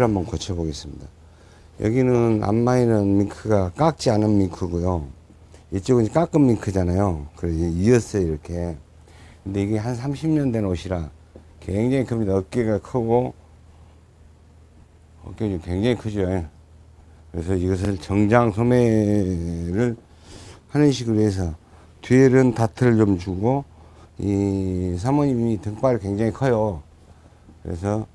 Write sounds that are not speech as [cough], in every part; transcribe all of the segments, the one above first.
밍크를 한번 고쳐 보겠습니다. 여기는 앞마이는 밍크가 깎지 않은 밍크고요. 이쪽은 깎은 밍크잖아요. 그래서 이었어요 이렇게. 근데 이게 한 30년 된 옷이라 굉장히 큽니다. 어깨가 크고 어깨가 굉장히 크죠. 그래서 이것을 정장 소매를 하는 식으로 해서 뒤에는 다트를 좀 주고 이 사모님이 등발이 굉장히 커요. 그래서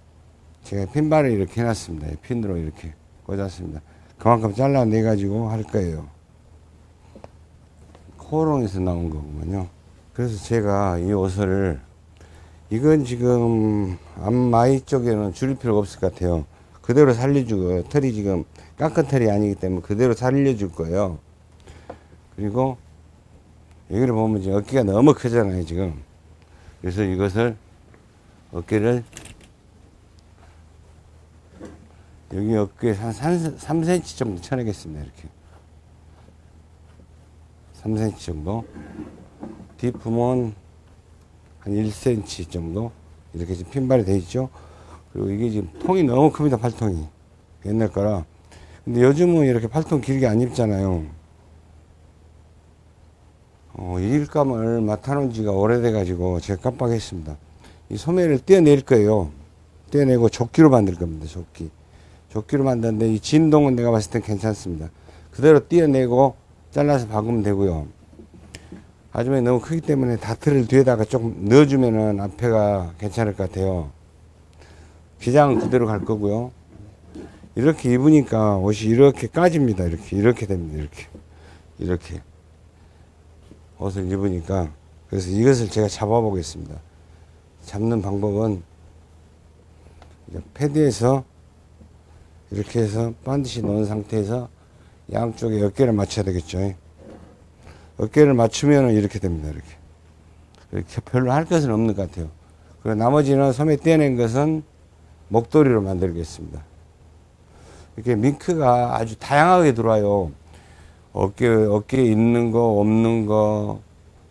제가 핀발을 이렇게 해놨습니다. 핀으로 이렇게 꽂았습니다. 그만큼 잘라내 가지고 할 거예요. 코롱에서 나온 거군요. 그래서 제가 이 옷을 이건 지금 앞마이 쪽에는 줄일 필요가 없을 것 같아요. 그대로 살려주고 털이 지금 깎은 털이 아니기 때문에 그대로 살려줄 거예요. 그리고 여기를 보면 지금 어깨가 너무 크잖아요 지금. 그래서 이것을 어깨를 여기 어깨에 한 3, 3cm 정도 쳐내겠습니다 이렇게. 3cm 정도. 뒷부분 한 1cm 정도. 이렇게 지금 핀발이 되어 있죠? 그리고 이게 지금 통이 너무 큽니다 팔통이. 옛날 거라. 근데 요즘은 이렇게 팔통 길게 안 입잖아요. 어, 일감을 맡아놓은 지가 오래돼 가지고 제가 깜빡했습니다. 이 소매를 떼어낼 거예요. 떼어내고 조끼로 만들 겁니다 조끼 조끼로 만드는데 이 진동은 내가 봤을 땐 괜찮습니다. 그대로 떼어내고 잘라서 박으면 되고요. 하지만 너무 크기 때문에 다트를 뒤에다가 조금 넣어주면은 앞에가 괜찮을 것 같아요. 기장은 그대로 갈 거고요. 이렇게 입으니까 옷이 이렇게 까집니다. 이렇게 이렇게 됩니다. 이렇게. 이렇게. 옷을 입으니까. 그래서 이것을 제가 잡아 보겠습니다. 잡는 방법은 패드에서 이렇게 해서 반드시 넣은 상태에서 양쪽에 어깨를 맞춰야 되겠죠. 어깨를 맞추면 이렇게 됩니다 이렇게. 이렇게 별로 할 것은 없는 것 같아요. 그리고 나머지는 소매 떼낸 것은 목도리로 만들겠습니다. 이렇게 밍크가 아주 다양하게 들어와요. 어깨, 어깨에 있는 거, 없는 거,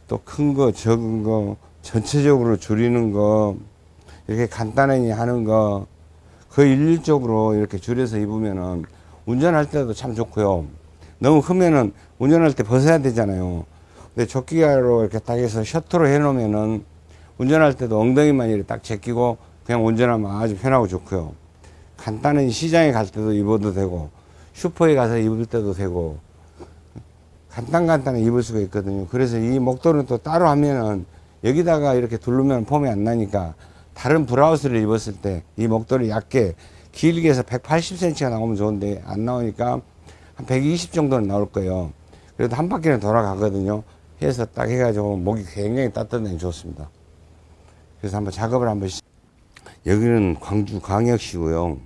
또 큰 거, 적은 거, 전체적으로 줄이는 거, 이렇게 간단하게 하는 거, 거의 일률적으로 이렇게 줄여서 입으면은 운전할 때도 참 좋고요. 너무 크면은 운전할 때 벗어야 되잖아요. 근데 조끼가로 이렇게 딱 해서 셔터로 해 놓으면은 운전할 때도 엉덩이만 이렇게 딱 제끼고 그냥 운전하면 아주 편하고 좋고요. 간단한 시장에 갈 때도 입어도 되고 슈퍼에 가서 입을 때도 되고 간단간단하게 입을 수가 있거든요. 그래서 이 목도리는 또 따로 하면은 여기다가 이렇게 두르면 폼이 안 나니까 다른 브라우스를 입었을 때 이 목도리 얇게 길게 해서 180cm가 나오면 좋은데 안 나오니까 한 120 정도는 나올 거예요. 그래도 한 바퀴는 돌아가거든요. 해서 딱 해가지고 목이 굉장히 따뜻하니 좋습니다. 그래서 한번 작업을 한번 시... 여기는 광주 광역시고요.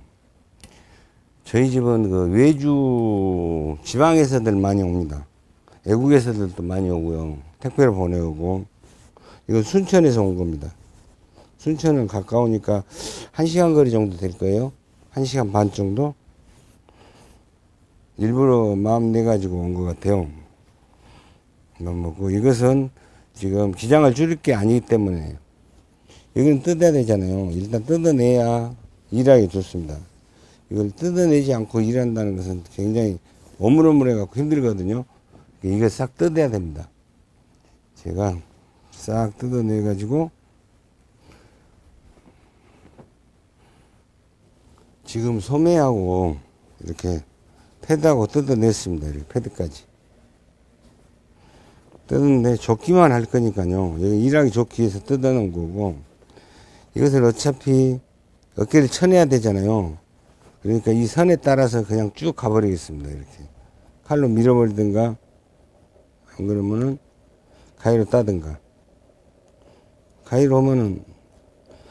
저희 집은 그 외주 지방에서들 많이 옵니다. 외국에서들도 많이 오고요. 택배를 보내오고. 이건 순천에서 온 겁니다. 순천은 가까우니까 1시간 거리 정도 될 거예요. 1시간 반 정도? 일부러 마음 내가지고 온 것 같아요. 넘어고 이것은 지금 기장을 줄일 게 아니기 때문에 여기는 뜯어야 되잖아요. 일단 뜯어내야 일하기 좋습니다. 이걸 뜯어내지 않고 일한다는 것은 굉장히 오물오물해 갖고 힘들거든요. 이거 싹 뜯어야 됩니다. 제가 싹 뜯어내 가지고 지금 소매하고 이렇게 패드하고 뜯어냈습니다. 이렇게 패드까지. 뜯는데 좋기만 할 거니까요. 여기 일하기 좋기 위해서 뜯어놓은 거고 이것을 어차피 어깨를 쳐내야 되잖아요. 그러니까 이 선에 따라서 그냥 쭉 가버리겠습니다. 이렇게 칼로 밀어버리든가 안 그러면은 가위로 따든가 가위로 하면은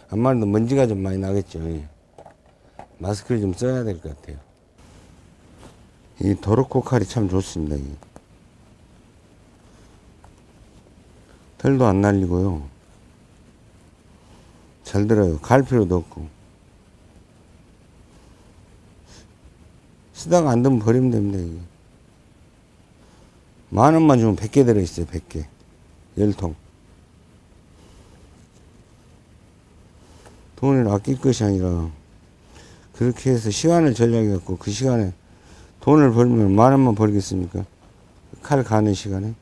아마도 먼지가 좀 많이 나겠죠 마스크를 좀 써야 될 것 같아요 이 도로코 칼이 참 좋습니다 이. 털도 안 날리고요 잘 들어요 갈 필요도 없고 쓰다가 안 되면 버리면 됩니다 이게. 만 원만 주면 100개 들어있어요, 100개. 열통. 돈을 아낄 것이 아니라, 그렇게 해서 시간을 전략해갖고 그 시간에 돈을 벌면 만 원만 벌겠습니까? 칼 가는 시간에.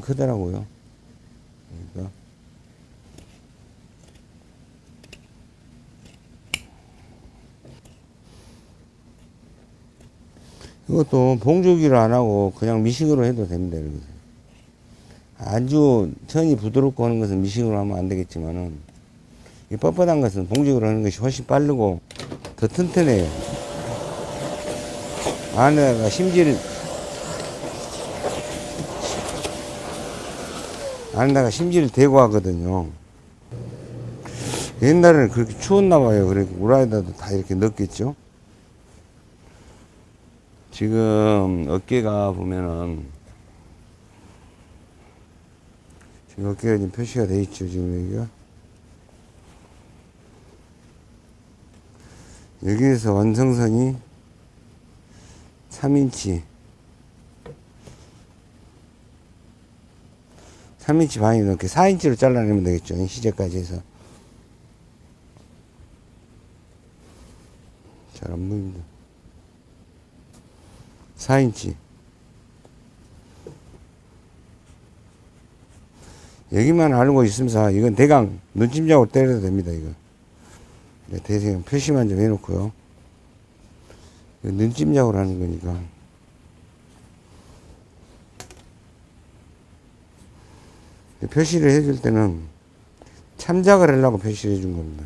약간 크더라고요. 그러니까 이것도 봉조기를 안 하고 그냥 미싱으로 해도 됩니다. 이렇게. 아주 천이 부드럽고 하는 것은 미싱으로 하면 안 되겠지만은 이 뻣뻣한 것은 봉조기로 하는 것이 훨씬 빠르고 더 튼튼해요. 안에다가 심지 안에다가 심지를 대고 하거든요. 옛날에는 그렇게 추웠나 봐요. 그래 우라에다도 다 이렇게 넣었겠죠. 지금 어깨가 보면은 지금 어깨가 지금 표시가 돼 있죠. 지금 여기가 여기에서 완성선이 3인치 3인치 반이 넘게 4인치로 잘라내면 되겠죠. 시제까지 해서. 잘 안 보입니다. 4인치. 여기만 알고 있으면서 이건 대강 눈찜작으로 때려도 됩니다. 이거. 네, 대강 표시만 좀 해놓고요. 눈찜작으로 하는 거니까. 표시를 해줄 때는 참작을 하려고 표시를 해준 겁니다.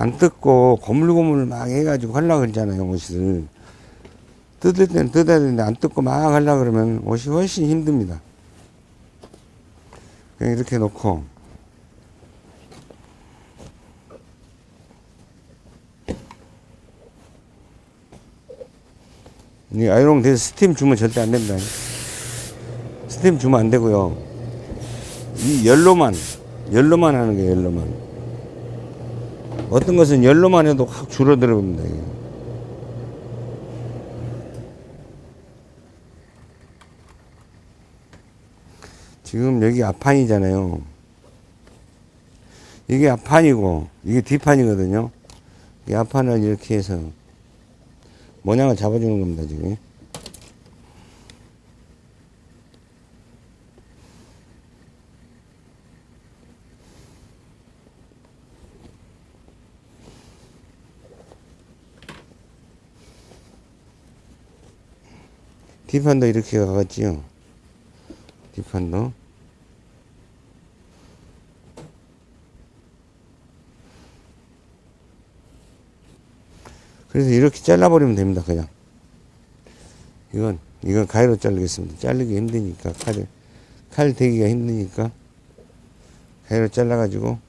안 뜯고 고물고물 막 해가지고 하려고 그러잖아요, 옷을. 뜯을 때는 뜯어야 되는데 안 뜯고 막 하려고 그러면 옷이 훨씬 힘듭니다. 그냥 이렇게 놓고 이 아이롱 돼서 스팀 주면 절대 안 됩니다. 스팀 주면 안 되고요. 이 열로만 열로만 하는 게 열로만. 어떤 것은 열로만 해도 확 줄어들어 봅니다. 이게. 지금 여기 앞판이잖아요. 이게 앞판이고 이게 뒷판이거든요. 이 앞판을 이렇게 해서 모양을 잡아주는 겁니다. 지금. 뒷판도 이렇게 가겠지요. 뒷판도. 그래서 이렇게 잘라버리면 됩니다. 그냥. 이건, 이건 가위로 자르겠습니다. 자르기 힘드니까, 칼을, 칼 대기가 힘드니까, 가위로 잘라 가지고,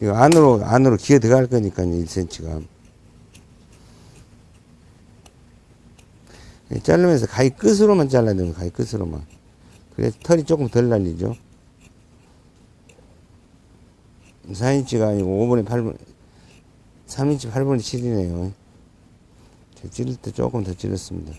이거 안으로, 안으로 기어 들어갈 거니까요, 1cm가. 자르면서 가위 끝으로만 잘라야 됩니다. 가위 끝으로만. 그래 털이 조금 덜 날리죠. 4인치가 아니고 5분의 8분, 3인치 8분의 7이네요. 제가 찌를 때 조금 더 찔렀습니다.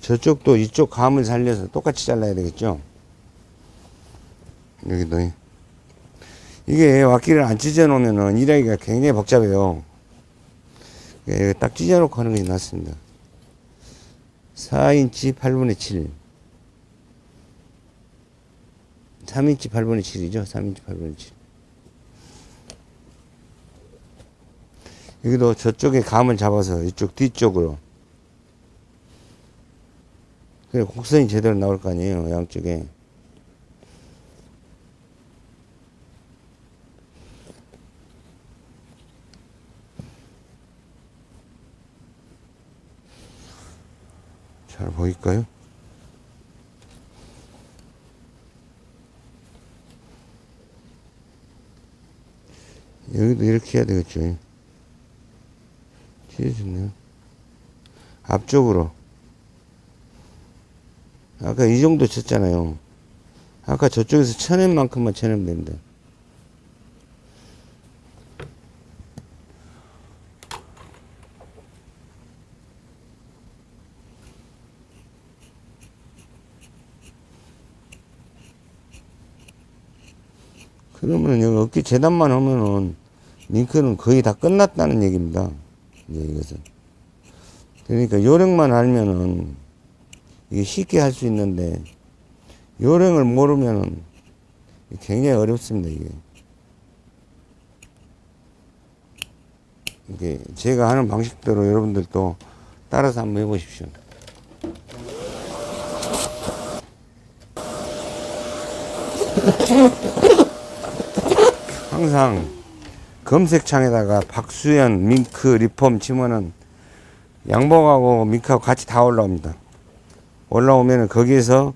저쪽도 이쪽 감을 살려서 똑같이 잘라야 되겠죠. 여기도. 이게 왁기를 안 찢어 놓으면은 일하기가 굉장히 복잡해요. 예, 딱 찢어 놓고 하는 게 낫습니다. 4인치 8분의 7. 3인치 8분의 7이죠. 3인치 8분의 7. 여기도 저쪽에 감을 잡아서 이쪽 뒤쪽으로. 그래, 곡선이 제대로 나올 거 아니에요. 양쪽에. 잘 보일까요? 여기도 이렇게 해야 되겠죠. 찢어졌네요. 앞쪽으로. 아까 이 정도 쳤잖아요. 아까 저쪽에서 쳐낸 만큼만 쳐내면 됩니다. 그러면 여기 어깨 재단만 하면은 링크는 거의 다 끝났다는 얘기입니다. 이제 이것은. 그러니까 요령만 알면은 이게 쉽게 할 수 있는데 요령을 모르면은 굉장히 어렵습니다, 이게. 이게 제가 하는 방식대로 여러분들도 따라서 한번 해보십시오. [laughs] 항상 검색창에다가 박수현, 밍크, 리폼 치면은 양복하고 밍크하고 같이 다 올라옵니다. 올라오면은 거기에서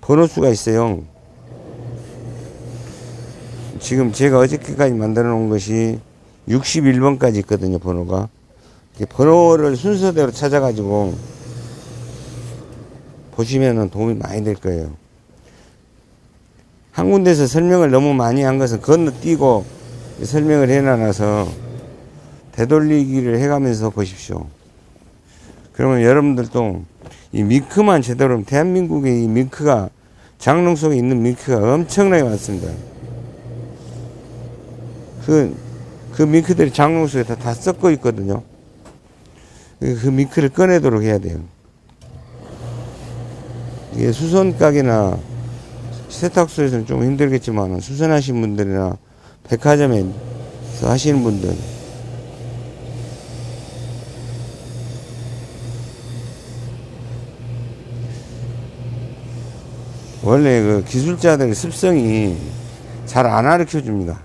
번호수가 있어요. 지금 제가 어저께까지 만들어 놓은 것이 61번까지 있거든요, 번호가. 번호를 순서대로 찾아 가지고 보시면은 도움이 많이 될 거예요. 한 군데서 설명을 너무 많이 한 것은 건너뛰고 설명을 해놔서 되돌리기를 해가면서 보십시오. 그러면 여러분들도 이 밍크만 제대로 대한민국의 이 밍크가 장롱 속에 있는 밍크가 엄청나게 많습니다. 그, 그 밍크들이 장롱 속에 다, 다 섞어 있거든요. 그, 그 밍크를 꺼내도록 해야 돼요. 이게 수선 가게나 세탁소에서는 좀 힘들겠지만 수선하신 분들이나 백화점에서 하시는 분들 원래 그 기술자들의 습성이 잘 안 가르쳐 줍니다.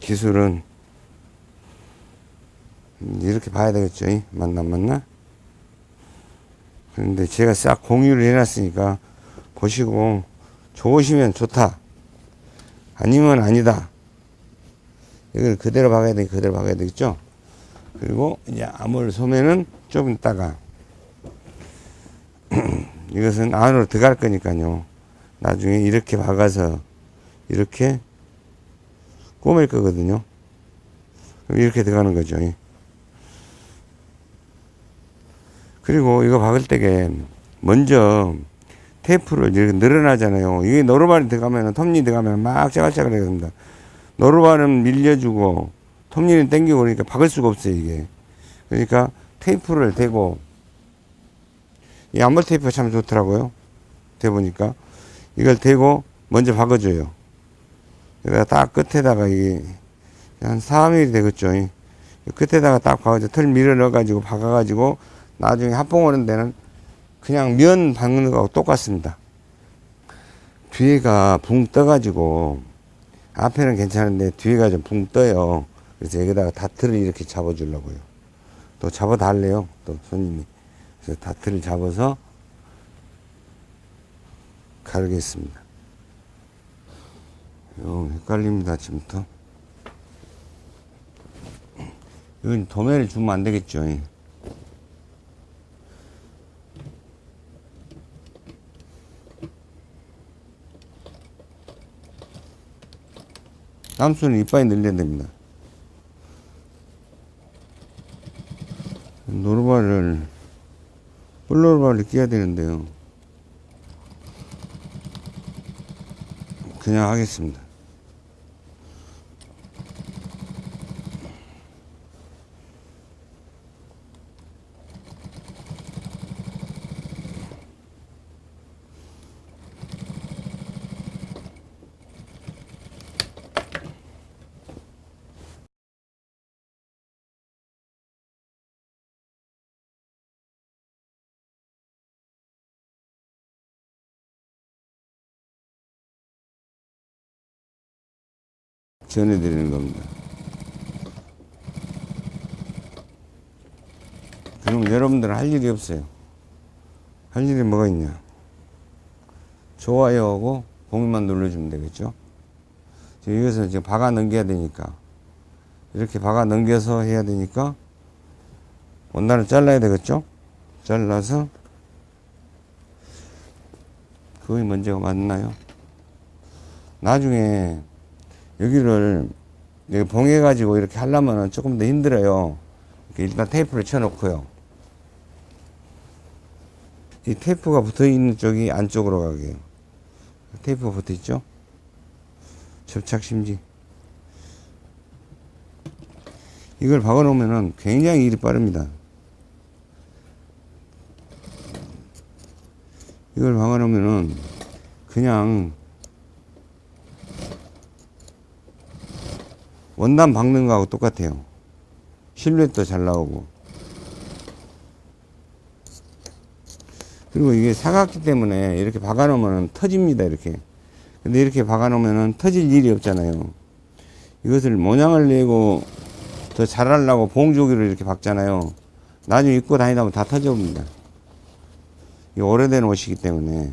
기술은 이렇게 봐야 되겠죠. 맞나 맞나? 그런데 제가 싹 공유를 해놨으니까 보시고 좋으시면 좋다. 아니면 아니다. 이걸 그대로 박아야 되 그대로 박아야 되겠죠. 그리고 이제 암홀 소매는 좀 있다가 [clears throat] 이것은 안으로 들어갈 거니까요. 나중에 이렇게 박아서 이렇게 꼬맬 거거든요. 이렇게 들어가는 거죠. 그리고 이거 박을 때게 먼저 테이프를 이렇게 늘어나잖아요. 이게 노루발이 들어가면, 톱니 들어가면 막 짜갈짜갈 해야 됩니다. 노루발은 밀려주고, 톱니는 당기고 그러니까 박을 수가 없어요, 이게. 그러니까 테이프를 대고, 이 암몰 테이프가 참 좋더라고요. 대보니까. 이걸 대고 먼저 박아줘요. 그래서 딱 끝에다가 이게 한 4mm 되겠죠. 끝에다가 딱 박아줘. 털 밀어 넣어가지고 박아가지고 나중에 합봉 오는 데는 그냥 면 박는 거하고 똑같습니다. 뒤에가 붕 떠가지고 앞에는 괜찮은데 뒤에가 좀 붕 떠요. 그래서 여기다가 다트를 이렇게 잡아주려고요. 또 잡아 달래요. 또 손님이. 그래서 다트를 잡아서 가르겠습니다. 요 헷갈립니다. 아침부터. 이건 도매를 주면 안 되겠죠. 남수는 이빨이 늘려야 됩니다. 노르바를 뿔노르바를 끼야 되는데요. 그냥 하겠습니다. 전해드리는 겁니다. 그럼 여러분들은 할 일이 없어요. 할 일이 뭐가 있냐? 좋아요하고 공유만 눌러주면 되겠죠? 이것을 지금 박아 넘겨야 되니까 이렇게 박아 넘겨서 해야 되니까 원단을 잘라야 되겠죠? 잘라서 그게 문제가 맞나요? 나중에 여기를 여기 봉해 가지고 이렇게 하려면 조금 더 힘들어요. 일단 테이프를 쳐 놓고요. 이 테이프가 붙어 있는 쪽이 안쪽으로 가게. 테이프가 붙어 있죠? 접착 심지. 이걸 박아 놓으면은 굉장히 일이 빠릅니다. 이걸 박아 놓으면은 그냥 원단 박는 거하고 똑같아요. 실루엣도 잘 나오고. 그리고 이게 사각기 때문에 이렇게 박아 놓으면 터집니다, 이렇게. 근데 이렇게 박아 놓으면 터질 일이 없잖아요. 이것을 모양을 내고 더 잘하려고 봉조기를 이렇게 박잖아요. 나중에 입고 다니다 보면 다 터져옵니다. 이 오래된 옷이기 때문에.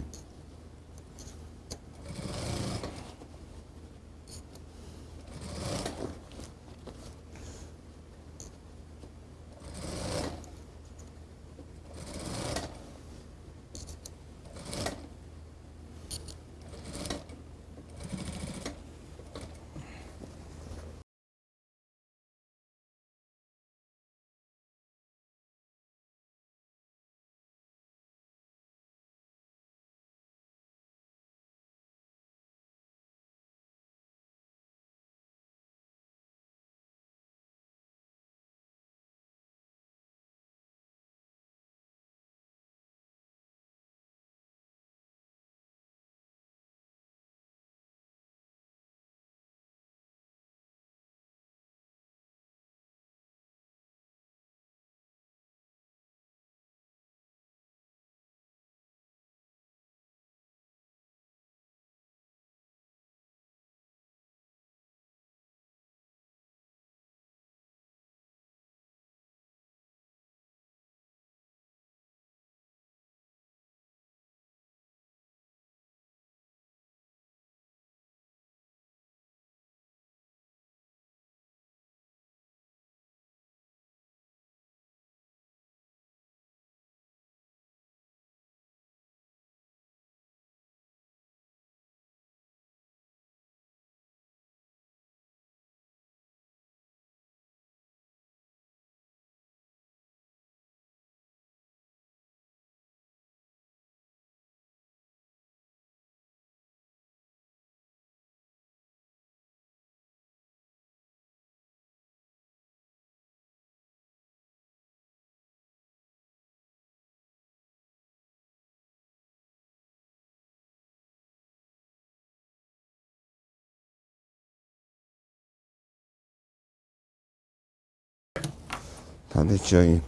다 됐죠. 이.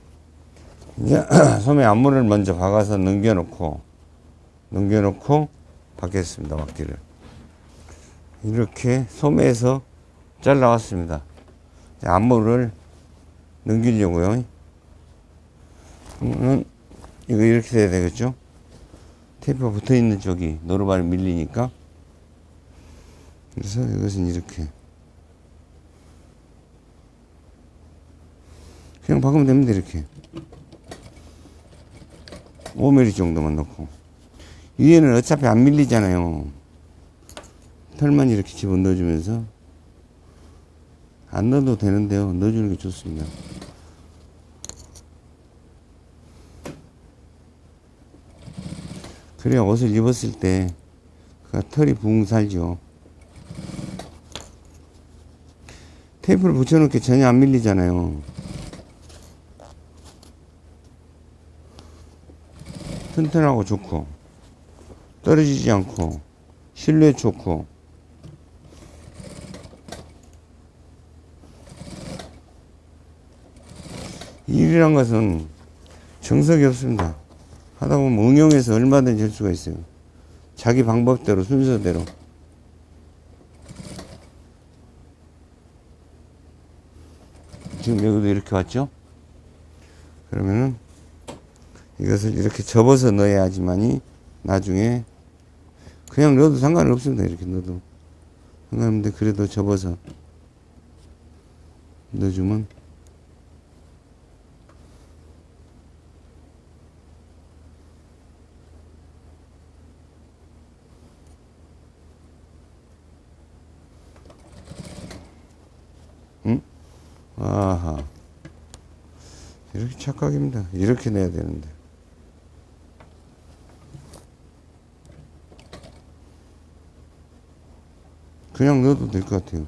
이제 [clears throat] 소매 앞물을 먼저 박아서 넘겨놓고 넘겨놓고 박겠습니다. 막기를 이렇게 소매에서 잘라왔습니다. 앞물을 넘기려고요. 그러면 이거 이렇게 돼야 되겠죠? 테이프가 붙어 있는 쪽이 노루발이 밀리니까 그래서 이것은 이렇게 그냥 박으면 됩니다 이렇게. 5mm 정도만 넣고. 위에는 어차피 안 밀리잖아요. 털만 이렇게 집어 넣어주면서. 안 넣어도 되는데요. 넣어주는 게 좋습니다. 그래야 옷을 입었을 때 그 털이 붕 살죠. 테이프를 붙여놓게 전혀 안 밀리잖아요. 튼튼하고 좋고 떨어지지 않고 실내 좋고 일이란 것은 정석이 없습니다. 하다 보면 응용해서 얼마든지 할 수가 있어요. 자기 방법대로 순서대로. 지금 여기도 이렇게 왔죠? 그러면은 이것을 이렇게 접어서 넣어야지만이 나중에 그냥 넣어도 상관은 없습니다. 이렇게 넣어도. 상관없는데 그래도 접어서 넣어주면 응? 아하. 이렇게 착각입니다. 이렇게 내야 되는데. 그냥 넣어도 될 것 같아요.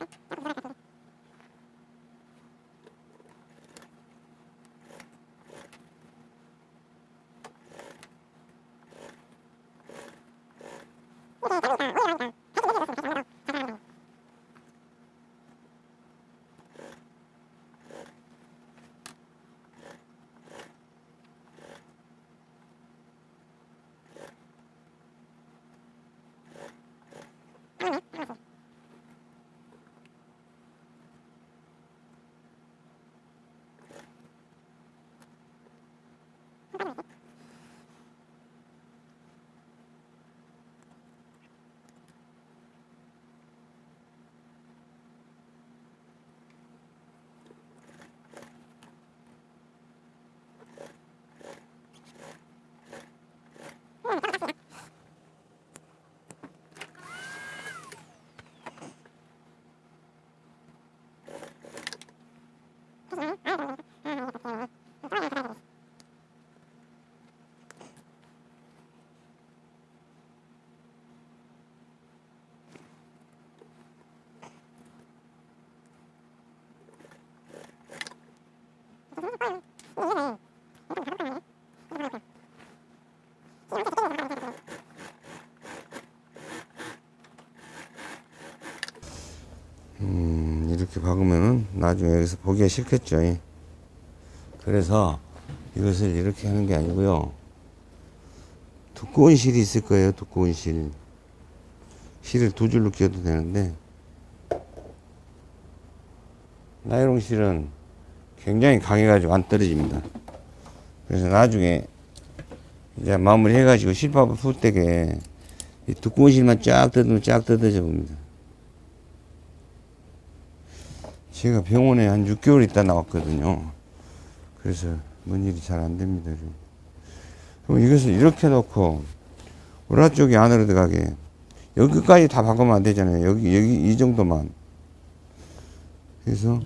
이렇게 박으면은 나중에 여기서 보기가 싫겠죠. 예. 그래서 이것을 이렇게 하는 게 아니고요. 두꺼운 실이 있을 거예요. 두꺼운 실. 실을 두 줄로 끼워도 되는데 나이롱 실은 굉장히 강해가지고 안 떨어집니다. 그래서 나중에 이제 마무리 해가지고 실밥을 풀 때게 이 두꺼운 실만 쫙 뜯으면 쫙 뜯어져 봅니다. 제가 병원에 한 6개월 있다 나왔거든요. 그래서 뭔 일이 잘 안 됩니다. 그럼 이것을 이렇게 놓고 오라 쪽이 안으로 들어가게 여기까지 다 바꾸면 안 되잖아요. 여기 여기 이 정도만. 그래서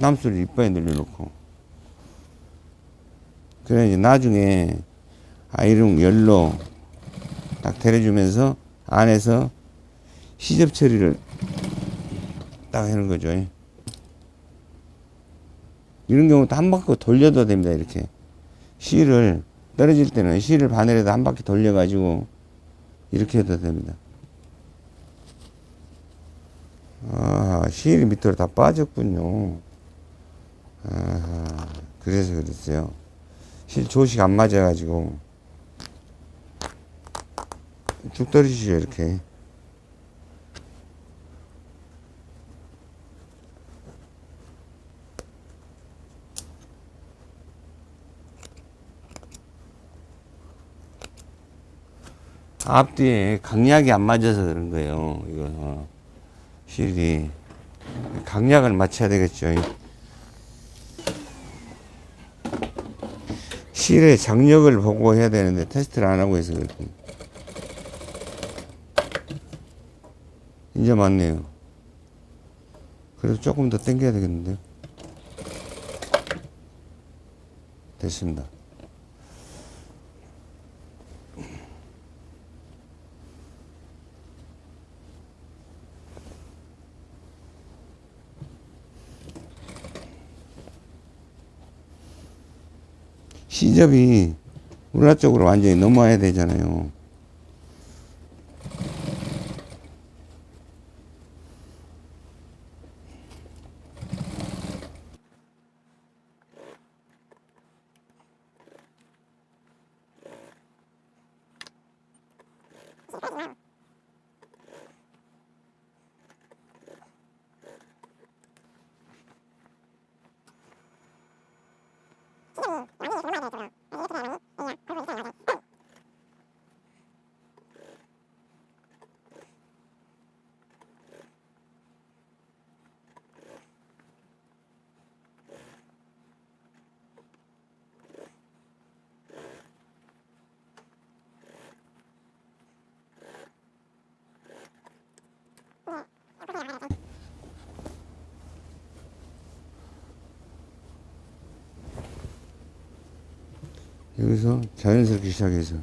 남수를 이빨에 늘려놓고 그래 이제 나중에 아이롱 열로 딱 데려주면서 안에서 시접 처리를 딱 하는 거죠. 이런 경우 한 바퀴 돌려도 됩니다. 이렇게 실을 떨어질 때는 실을 바늘에다 한 바퀴 돌려 가지고 이렇게 해도 됩니다. 아, 실이 밑으로 다 빠졌군요. 아, 그래서 그랬어요. 실 조식 안 맞아 가지고. 쭉 떨어지죠, 이렇게. 앞뒤에 강약이 안 맞아서 그런 거예요. 이거, 어, 실이. 강약을 맞춰야 되겠죠. 실의 장력을 보고 해야 되는데 테스트를 안 하고 해서 그렇군. 이제 맞네요. 그래도 조금 더 당겨야 되겠는데요. 됐습니다. 시접이 우라 쪽으로 완전히 넘어와야 되잖아요. 네, 많이 도망가야 되더라고. 여기서 자연스럽게 시작해서.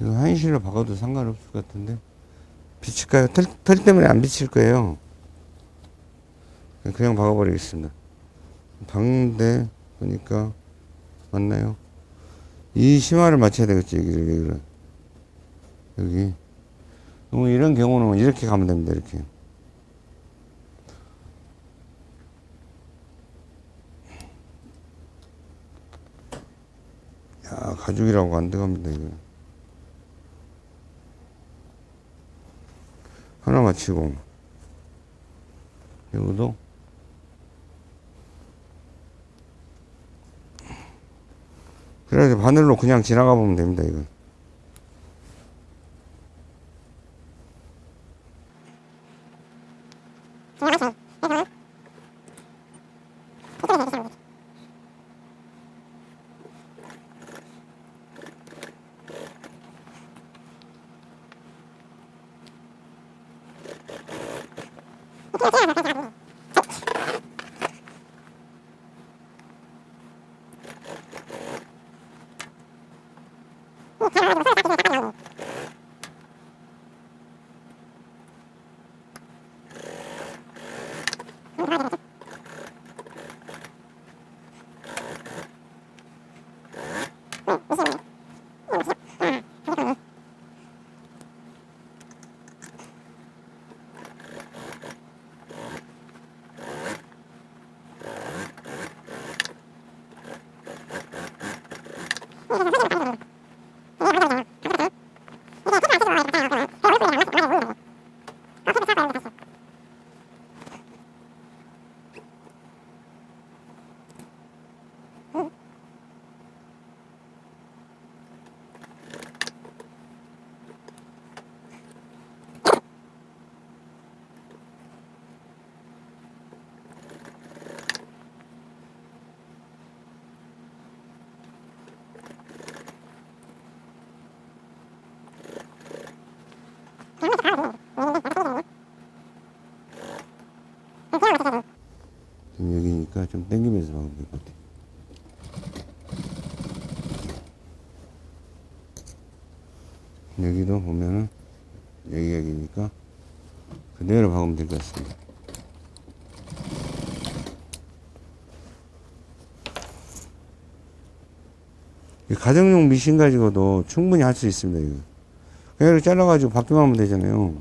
이거 한시로 박아도 상관없을 것 같은데. 비칠까요? 털, 털 때문에 안 비칠 거예요. 그냥 박아버리겠습니다. 박는데 보니까 맞나요? 이 심화를 맞춰야 되겠지 여기를 여기를 여기. 뭐 이런 경우는 이렇게 가면 됩니다 이렇게 야 가죽이라고 안 들어갑니다 이거. 하나 맞히고. 이거도? 그래서 바늘로 그냥 지나가 보면 됩니다 이거 지금 여기니까 좀 당기면서 박으면 될 것 같아. 여기도 보면은 여기 여기니까 그대로 박으면 될 것 같습니다. 이 가정용 미신 가지고도 충분히 할 수 있습니다. 이거. 그냥 잘라가지고 바뀌만 하면 되잖아요.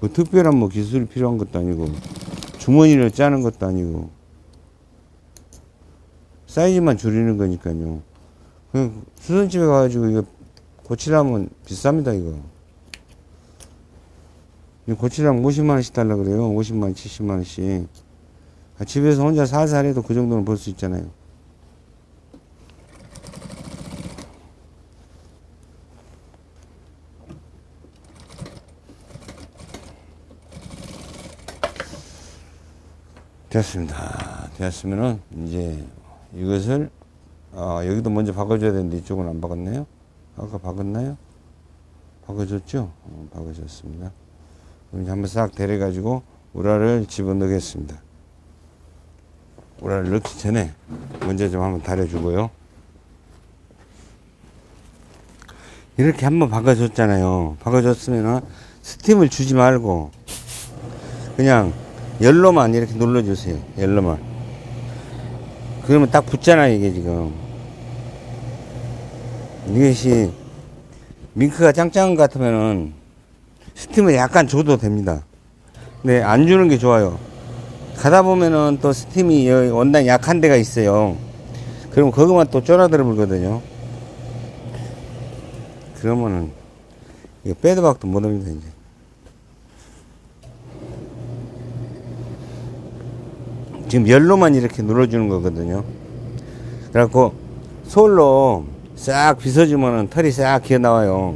뭐 특별한 뭐 기술이 필요한 것도 아니고 주머니를 짜는 것도 아니고 사이즈만 줄이는 거니까요. 수선집에 가가지고 이거 고치려면 비쌉니다 이거. 고치려면 50만원씩 달라 그래요. 50만원 70만원씩. 아, 집에서 혼자 살살 해도 그 정도는 벌 수 있잖아요. 됐습니다. 됐으면은 이제 이것을 아, 여기도 먼저 바꿔줘야 되는데 이쪽은 안 바꿨나요? 아까 바꿨나요? 바꿔줬죠? 어, 바꿔줬습니다. 그럼 이제 한번 싹 데려가지고 우라를 집어넣겠습니다. 우라를 넣기 전에 먼저 좀 한번 달여주고요. 이렇게 한번 바꿔줬잖아요. 바꿔줬으면은 스팀을 주지 말고 그냥 열로만 이렇게 눌러주세요. 열로만. 그러면 딱 붙잖아요, 이게 지금. 이것이 밍크가 짱짱한 것 같으면은 스팀을 약간 줘도 됩니다. 근데 안 주는 게 좋아요. 가다 보면은 또 스팀이 원단 약한 데가 있어요. 그러면 그것만 또 쫄아들어 불거든요. 그러면은 이거 빼도 박도 못 합니다, 이제. 지금 열로만 이렇게 눌러주는 거거든요. 그래갖고 솔로 싹 빗어주면은 털이 싹 기어 나와요.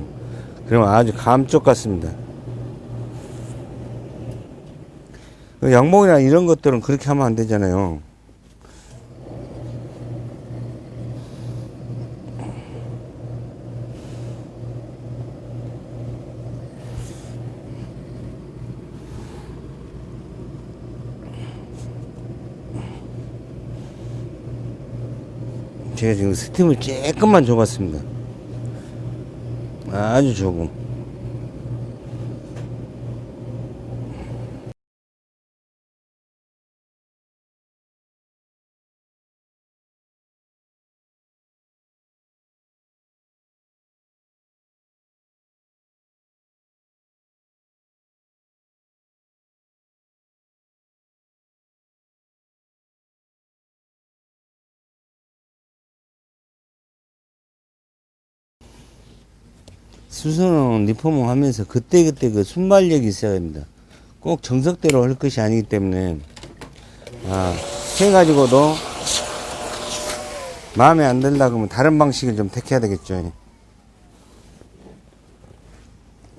그러면 아주 감쪽 같습니다. 그 양복이나 이런 것들은 그렇게 하면 안 되잖아요. 제가 지금 스팀을 조금만 줘봤습니다. 아주 조금. 수선은 리포밍 하면서 그때그때 그 순발력이 있어야 됩니다. 꼭 정석대로 할 것이 아니기 때문에, 아, 해가지고도 마음에 안 든다 그러면 다른 방식을 좀 택해야 되겠죠.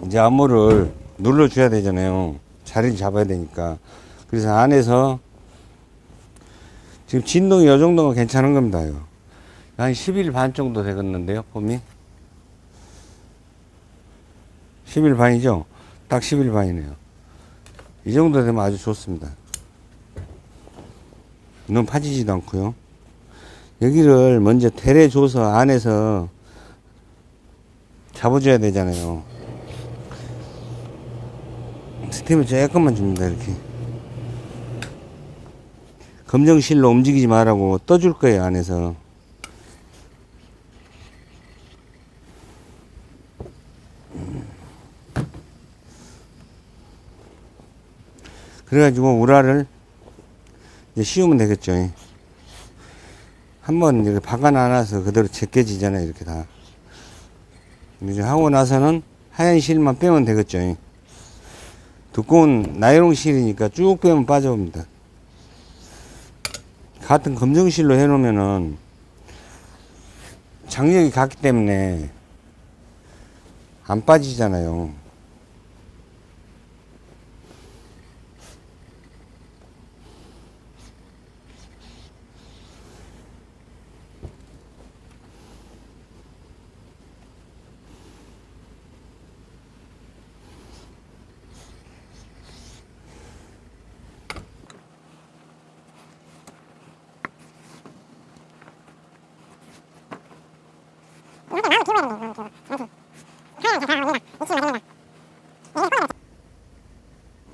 이제 암호를 눌러줘야 되잖아요. 자리를 잡아야 되니까. 그래서 안에서 지금 진동이 이 정도면 괜찮은 겁니다. 한 10일 반 정도 되겠는데요, 폼이. 10일 반이죠? 딱 10일 반이네요. 이 정도 되면 아주 좋습니다. 너무 파지지도 않고요. 여기를 먼저 데려줘서 안에서 잡아줘야 되잖아요. 스팀을 조금만 줍니다, 이렇게. 검정실로 움직이지 말라고 떠줄 거예요, 안에서. 그래가지고 우라를 이제 씌우면 되겠죠. 한번 이렇게 박아 놔서 그대로 제껴지잖아요. 이렇게 다. 이제 하고 나서는 하얀 실만 빼면 되겠죠. 두꺼운 나이롱 실이니까 쭉 빼면 빠져옵니다. 같은 검정 실로 해놓으면은 장력이 같기 때문에 안 빠지잖아요.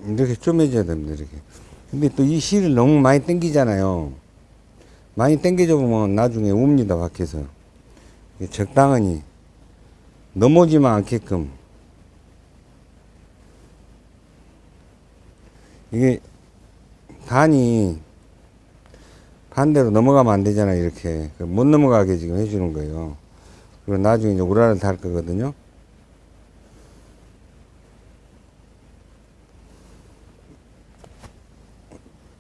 이렇게 쪼매져야 됩니다, 이렇게. 근데 또 이 실을 너무 많이 당기잖아요. 많이 당겨져 보면 나중에 웁니다, 밖에서. 적당하니 넘어지만 않게끔. 이게 단이 반대로 넘어가면 안 되잖아요, 이렇게. 못 넘어가게 지금 해주는 거예요. 그리고 나중에 이제 우라를 달 거거든요.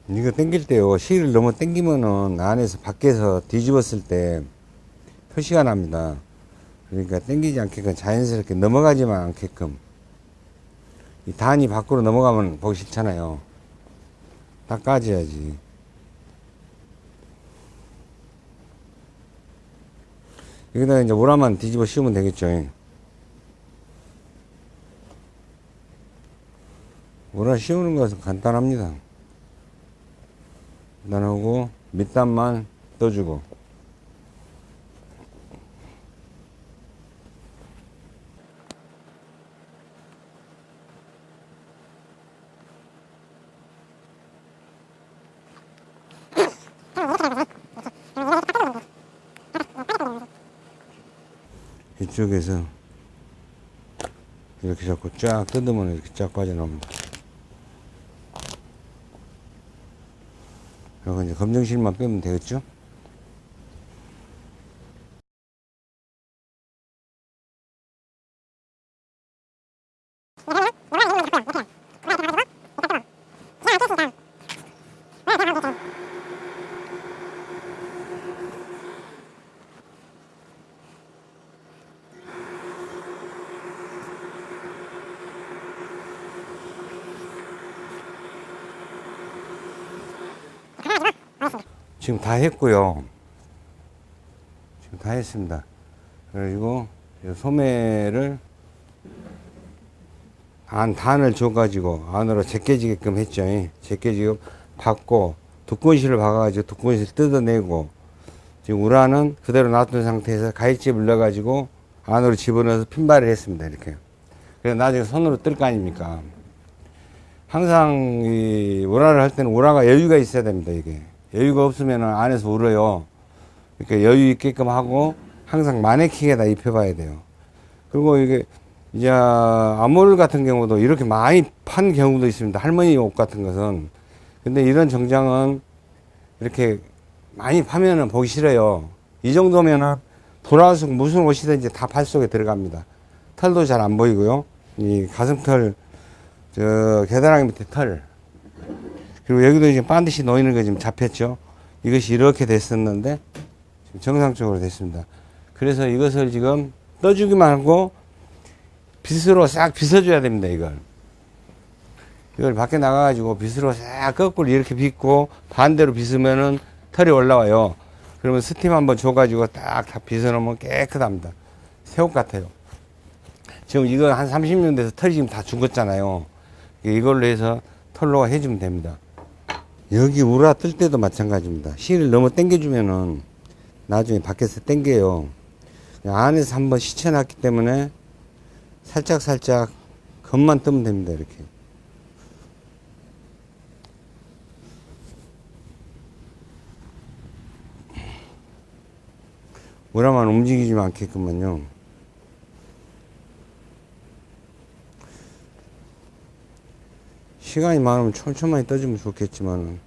이거 당길 때요. 실을 너무 당기면은 안에서 밖에서 뒤집었을 때 표시가 납니다. 그러니까 당기지 않게끔 자연스럽게 넘어가지만 않게끔 이 단이 밖으로 넘어가면 보기 싫잖아요. 다 까져야지. 여기다가 이제 오라만 뒤집어 씌우면 되겠죠. 오라 씌우는 것은 간단합니다. 간단하고 밑단만 떠주고 이쪽에서 이렇게 잡고 쫙 뜯으면 이렇게 쫙 빠져나옵니다. 그리고 이제 검정실만 빼면 되겠죠? 지금 다 했고요. 지금 다 했습니다. 그리고 이 소매를 안 단을 줘가지고 안으로 제껴지게끔 했죠. 제껴지게끔 받고 두꺼운실을 박아가지고 두꺼운실 뜯어내고 지금 우라는 그대로 놔둔 상태에서 가위집을 넣어가지고 안으로 집어넣어서 핀발을 했습니다. 이렇게. 그래서 나중에 손으로 뜰 거 아닙니까? 항상 이 우라를 할 때는 우라가 여유가 있어야 됩니다. 이게. 여유가 없으면 안에서 울어요. 이렇게 여유 있게끔 하고 항상 마네킹에다 입혀봐야 돼요. 그리고 이게 이제 아몰 같은 경우도 이렇게 많이 판 경우도 있습니다. 할머니 옷 같은 것은. 근데 이런 정장은 이렇게 많이 파면은 보기 싫어요. 이 정도면은 돌아와서 무슨 옷이든지 다 팔 속에 들어갑니다. 털도 잘 안 보이고요. 이 가슴털, 저 계단하기 밑에 털, 그리고 여기도 이제 반드시 놓이는 게 지금 잡혔죠. 이것이 이렇게 됐었는데 지금 정상적으로 됐습니다. 그래서 이것을 지금 떠주기만 하고 빗으로 싹 빗어줘야 됩니다. 이걸. 이걸 밖에 나가가지고 빗으로 싹 거꾸로 이렇게 빗고 반대로 빗으면은 털이 올라와요. 그러면 스팀 한번 줘가지고 딱 다 빗어놓으면 깨끗합니다. 새옷 같아요. 지금 이거 한 30년 돼서 털이 지금 다 죽었잖아요. 이걸로 해서 털로 해주면 됩니다. 여기 우라 뜰 때도 마찬가지입니다. 실을 너무 당겨주면은 나중에 밖에서 당겨요. 안에서 한번 시쳐놨기 때문에 살짝 살짝 겉만 뜨면 됩니다. 이렇게. 우라만 움직이지 않게끔만요. 시간이 많으면 촘촘하게 떠주면 좋겠지만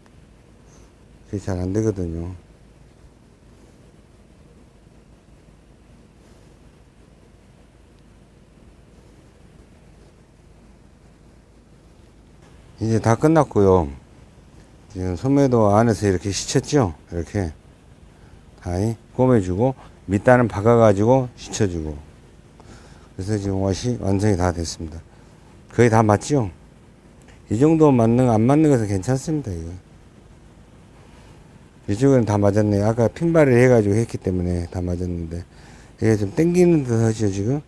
그게 잘 안 되거든요. 이제 다 끝났고요. 지금 소매도 안에서 이렇게 시쳤죠? 이렇게 다 꼬매주고 밑단은 박아 가지고 시쳐주고 그래서 지금 옷이 완성이 다 됐습니다. 거의 다 맞죠? 이 정도 맞는 안 맞는 것은 괜찮습니다. 이거. 이쪽은 다 맞았네요. 아까 핀발을 해가지고 했기 때문에 다 맞았는데 이게 좀 땡기는 듯 하죠 지금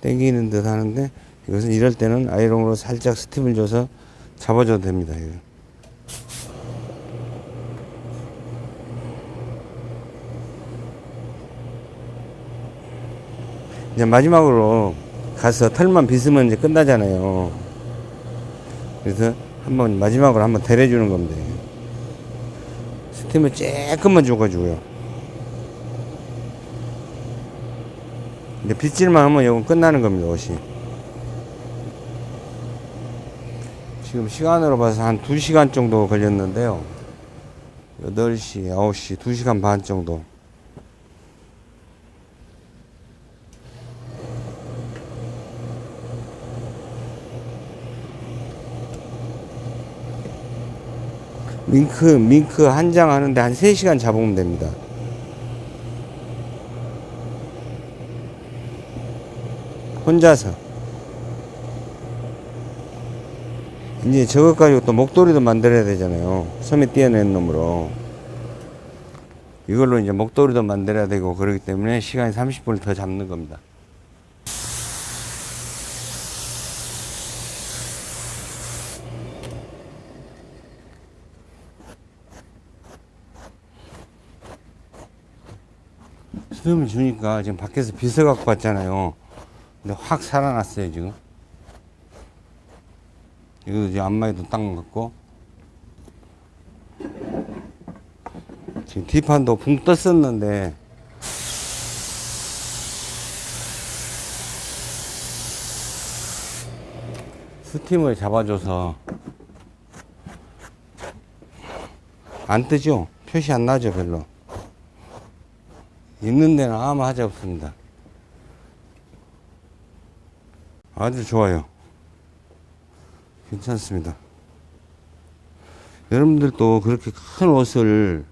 땡기는 듯 하는데 이것은 이럴 때는 아이롱으로 살짝 스팀을 줘서 잡아줘도 됩니다. 이거. 이제 마지막으로 가서 털만 빗으면 이제 끝나잖아요. 그래서 한번 마지막으로 한번 데려주는 겁니다. 스팀을 조금만 줘가지고요. 이제 빗질만 하면 이건 끝나는 겁니다, 옷이. 지금 시간으로 봐서 한 2시간 정도 걸렸는데요. 8시, 9시, 2시간 반 정도. 밍크, 밍크 한 장 하는데 한 3시간 잡으면 됩니다. 혼자서. 이제 저것 가지고 또 목도리도 만들어야 되잖아요. 섬에 띄어낸 놈으로. 이걸로 이제 목도리도 만들어야 되고 그러기 때문에 시간이 30분을 더 잡는 겁니다. 수돗물 주니까 지금 밖에서 비서 갖고 왔잖아요. 근데 확 살아났어요, 지금. 이거 이제 안마에도 딱 맞고. 지금 뒷판도 붕 떴었는데. 스팀을 잡아줘서 안 뜨죠? 표시 안 나죠, 별로. 있는 데는 아무 하자 없습니다. 아주 좋아요. 괜찮습니다. 여러분들도 그렇게 큰 옷을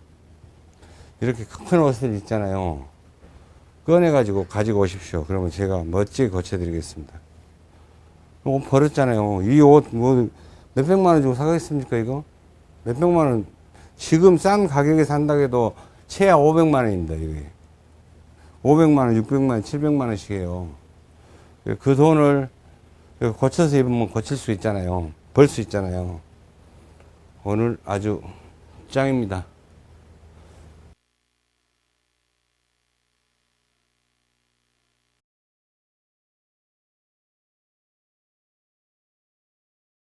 이렇게 큰 옷을 입잖아요. 꺼내가지고 가지고 오십시오. 그러면 제가 멋지게 고쳐드리겠습니다. 옷 버렸잖아요. 이 옷 뭐 몇백만 원 주고 사겠습니까 이거? 몇백만 원 지금 싼 가격에 산다고 해도 최하 500만 원입니다. 이게. 500만 원, 600만 원, 700만 원씩이에요. 그 돈을 고쳐서 입으면 고칠 수 있잖아요. 벌 수 있잖아요. 오늘 아주 짱입니다.